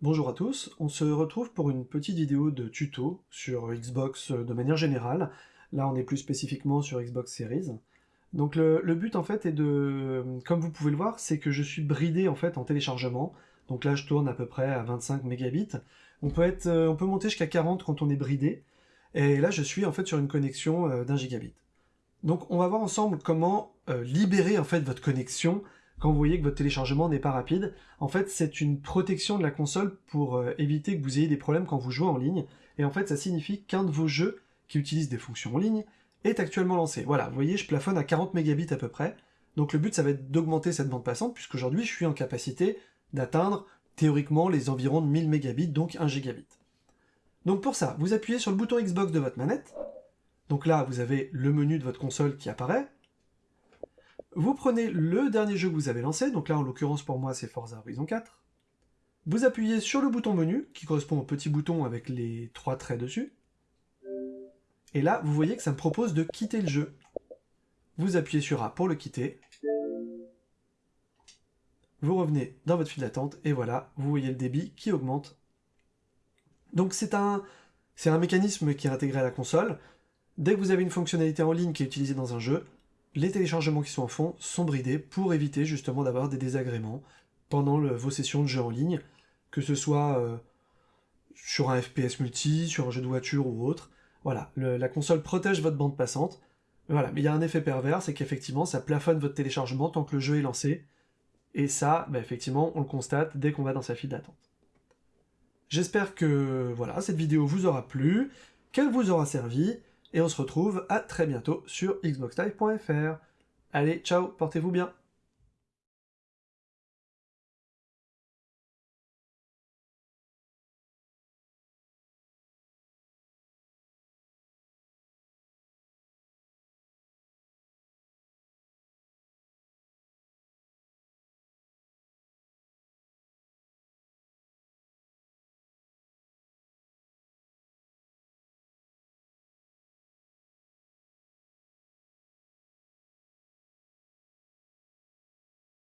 Bonjour à tous, on se retrouve pour une petite vidéo de tuto sur Xbox de manière générale. Là on est plus spécifiquement sur Xbox Series. Donc le, but en fait est de, comme vous pouvez le voir, c'est que je suis bridé en fait en téléchargement. Donc là je tourne à peu près à 25 mégabits. On peut, être, on peut monter jusqu'à 40 quand on est bridé. Et là je suis en fait sur une connexion euh, d'un gigabit. Donc on va voir ensemble comment euh, libérer en fait votre connexion quand vous voyez que votre téléchargement n'est pas rapide. En fait, c'est une protection de la console pour euh, éviter que vous ayez des problèmes quand vous jouez en ligne. Et en fait, ça signifie qu'un de vos jeux qui utilisent des fonctions en ligne est actuellement lancé. Voilà, vous voyez, je plafonne à 40 mégabits à peu près. Donc le but, ça va être d'augmenter cette bande passante, puisqu'aujourd'hui, je suis en capacité d'atteindre théoriquement les environs de 1000 mégabits, donc 1 gigabit. Donc pour ça, vous appuyez sur le bouton Xbox de votre manette. Donc là, vous avez le menu de votre console qui apparaît. Vous prenez le dernier jeu que vous avez lancé, donc là en l'occurrence pour moi c'est Forza Horizon 4. Vous appuyez sur le bouton menu, qui correspond au petit bouton avec les trois traits dessus. Et là, vous voyez que ça me propose de quitter le jeu. Vous appuyez sur A pour le quitter. Vous revenez dans votre file d'attente, et voilà, vous voyez le débit qui augmente. Donc c'est un, c'est un mécanisme qui est intégré à la console. Dès que vous avez une fonctionnalité en ligne qui est utilisée dans un jeu, les téléchargements qui sont en fond sont bridés pour éviter justement d'avoir des désagréments pendant vos sessions de jeu en ligne, que ce soit euh, sur un FPS multi, sur un jeu de voiture ou autre. Voilà, la console protège votre bande passante. Voilà, mais il y a un effet pervers, c'est qu'effectivement ça plafonne votre téléchargement tant que le jeu est lancé. Et ça, bah, effectivement, on le constate dès qu'on va dans sa file d'attente. J'espère que voilà, cette vidéo vous aura plu, qu'elle vous aura servi, et on se retrouve à très bientôt sur xboxlive.fr. Allez, ciao, portez-vous bien